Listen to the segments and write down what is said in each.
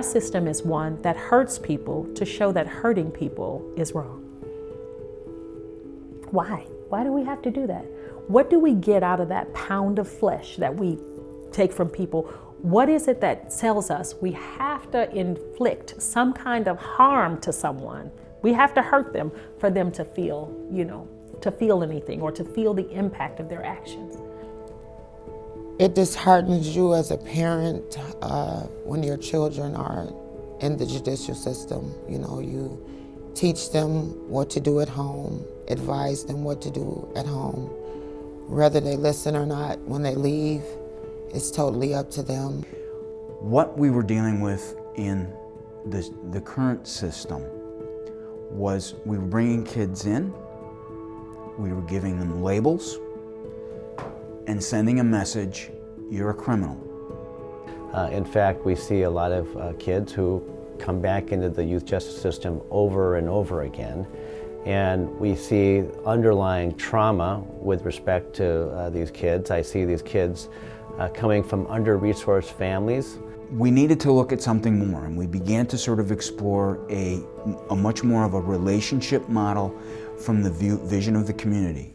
our system is one that hurts people to show that hurting people is wrong. Why? Why do we have to do that? What do we get out of that pound of flesh that we take from people? What is it that tells us we have to inflict some kind of harm to someone? We have to hurt them for them to feel, you know, to feel anything or to feel the impact of their actions. It disheartens you as a parent uh, when your children are in the judicial system. You know, you teach them what to do at home, advise them what to do at home. Whether they listen or not, when they leave, it's totally up to them. What we were dealing with in the, the current system was we were bringing kids in, we were giving them labels, and sending a message, you're a criminal. Uh, in fact, we see a lot of uh, kids who come back into the youth justice system over and over again. And we see underlying trauma with respect to uh, these kids. I see these kids uh, coming from under-resourced families. We needed to look at something more and we began to sort of explore a, a much more of a relationship model from the view, vision of the community.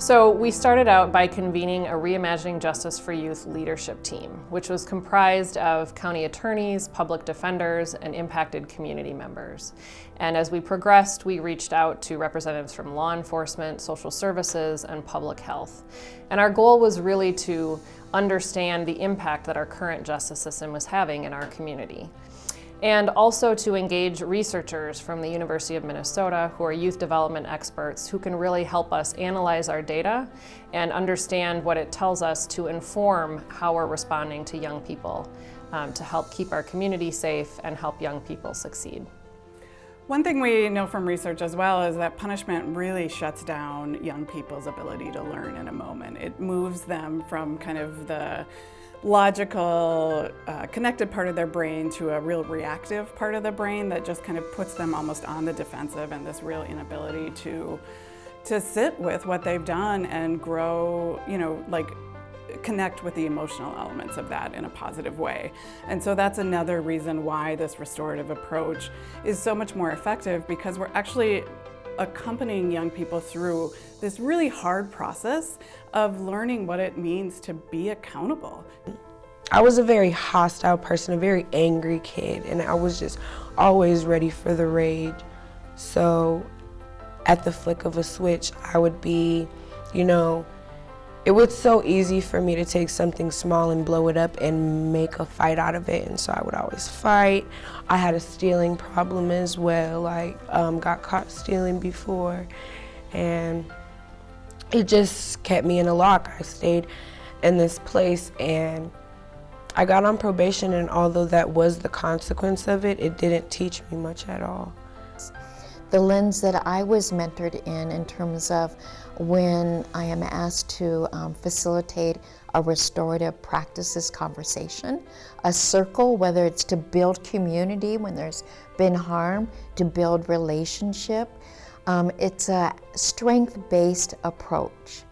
So we started out by convening a Reimagining Justice for Youth leadership team, which was comprised of county attorneys, public defenders, and impacted community members. And as we progressed, we reached out to representatives from law enforcement, social services, and public health. And our goal was really to understand the impact that our current justice system was having in our community and also to engage researchers from the University of Minnesota who are youth development experts who can really help us analyze our data and understand what it tells us to inform how we're responding to young people um, to help keep our community safe and help young people succeed. One thing we know from research as well is that punishment really shuts down young people's ability to learn in a moment. It moves them from kind of the logical, uh, connected part of their brain to a real reactive part of the brain that just kind of puts them almost on the defensive and this real inability to to sit with what they've done and grow, you know, like connect with the emotional elements of that in a positive way. And so that's another reason why this restorative approach is so much more effective because we're actually accompanying young people through this really hard process of learning what it means to be accountable. I was a very hostile person, a very angry kid, and I was just always ready for the rage. So at the flick of a switch, I would be, you know, it was so easy for me to take something small and blow it up and make a fight out of it. And so I would always fight. I had a stealing problem as well. I um, got caught stealing before. And it just kept me in a lock. I stayed in this place and I got on probation and although that was the consequence of it, it didn't teach me much at all. The lens that I was mentored in, in terms of when I am asked to um, facilitate a restorative practices conversation, a circle, whether it's to build community when there's been harm, to build relationship, um, it's a strength-based approach.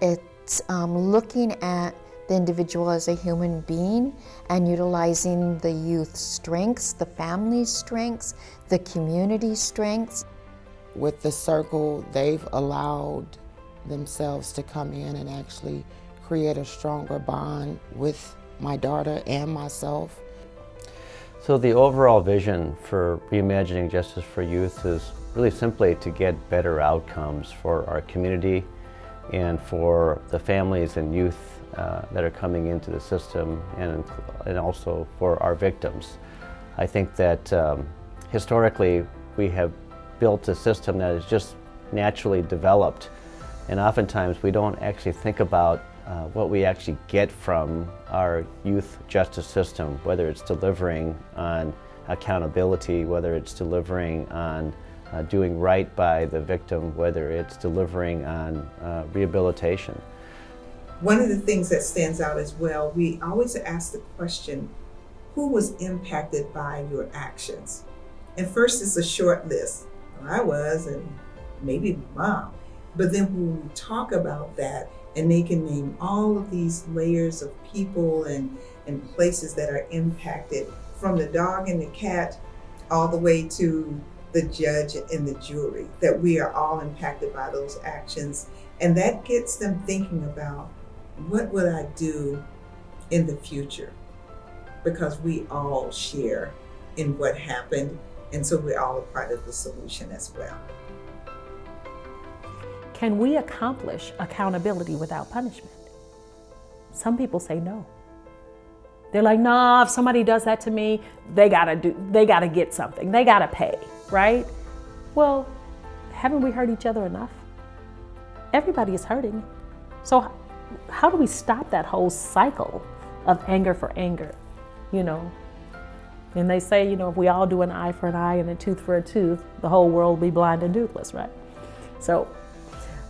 It's um, looking at the individual as a human being and utilizing the youth's strengths, the family's strengths, the community strengths. With the circle, they've allowed themselves to come in and actually create a stronger bond with my daughter and myself. So the overall vision for Reimagining Justice for Youth is really simply to get better outcomes for our community and for the families and youth uh, that are coming into the system and, and also for our victims. I think that um, historically we have built a system that is just naturally developed and oftentimes we don't actually think about uh, what we actually get from our youth justice system, whether it's delivering on accountability, whether it's delivering on uh, doing right by the victim, whether it's delivering on uh, rehabilitation. One of the things that stands out as well, we always ask the question, who was impacted by your actions? And first it's a short list. Well, I was, and maybe mom. But then when we talk about that, and they can name all of these layers of people and, and places that are impacted from the dog and the cat all the way to the judge and the jury, that we are all impacted by those actions. And that gets them thinking about what would I do in the future? Because we all share in what happened, and so we're all a part of the solution as well. Can we accomplish accountability without punishment? Some people say no. They're like, nah, if somebody does that to me, they gotta do, they gotta get something. They gotta pay, right? Well, haven't we hurt each other enough? Everybody is hurting. So how do we stop that whole cycle of anger for anger, you know? And they say, you know, if we all do an eye for an eye and a tooth for a tooth, the whole world will be blind and toothless, right? So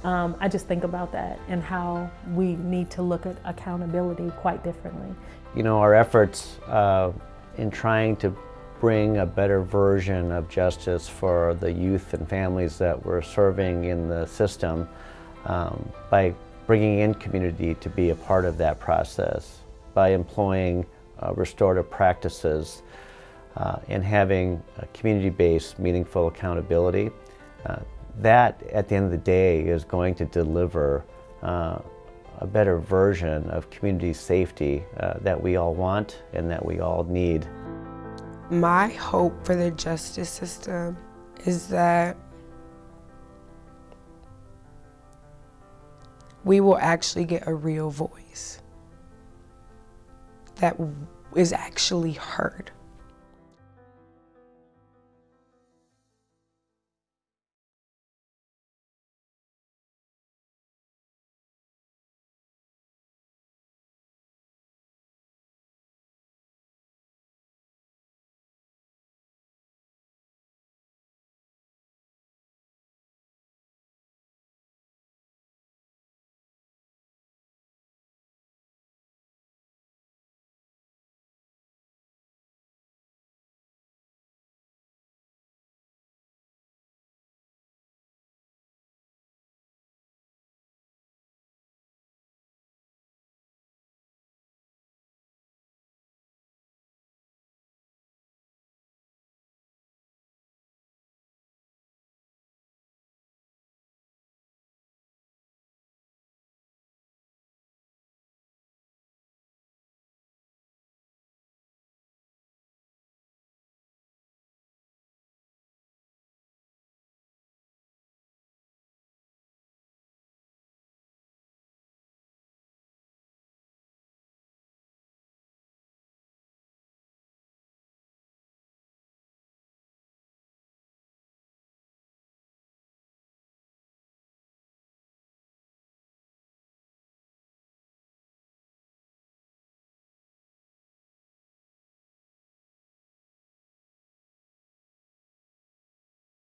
um, I just think about that and how we need to look at accountability quite differently. You know, our efforts uh, in trying to bring a better version of justice for the youth and families that we're serving in the system um, by bringing in community to be a part of that process, by employing uh, restorative practices uh, and having community-based meaningful accountability. Uh, that, at the end of the day, is going to deliver uh, a better version of community safety uh, that we all want and that we all need. My hope for the justice system is that we will actually get a real voice that is actually heard.